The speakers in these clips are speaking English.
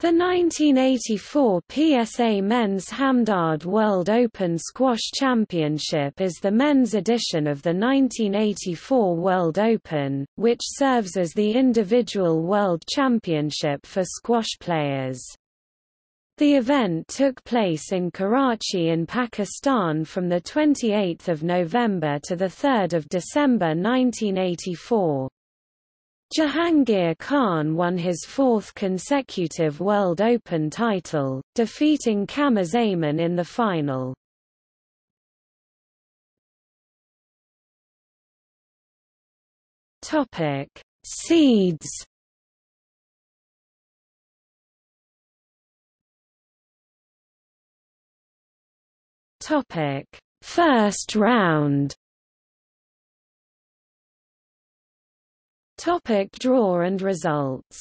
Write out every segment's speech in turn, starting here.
The 1984 PSA Men's Hamdard World Open Squash Championship is the men's edition of the 1984 World Open, which serves as the individual world championship for squash players. The event took place in Karachi in Pakistan from 28 November to 3 December 1984. Jahangir Khan won his fourth consecutive World Open title, defeating Qamar Zaman in the final. Topic: Seeds. Topic: First round. Topic draw and results.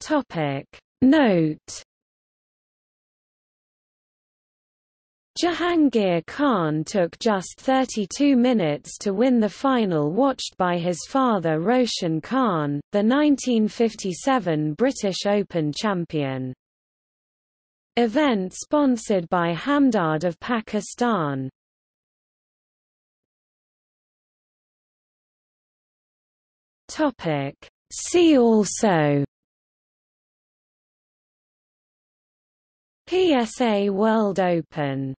Topic Note. Jahangir Khan took just 32 minutes to win the final watched by his father Roshan Khan, the 1957 British Open champion. Event sponsored by Hamdard of Pakistan Topic. See also PSA World Open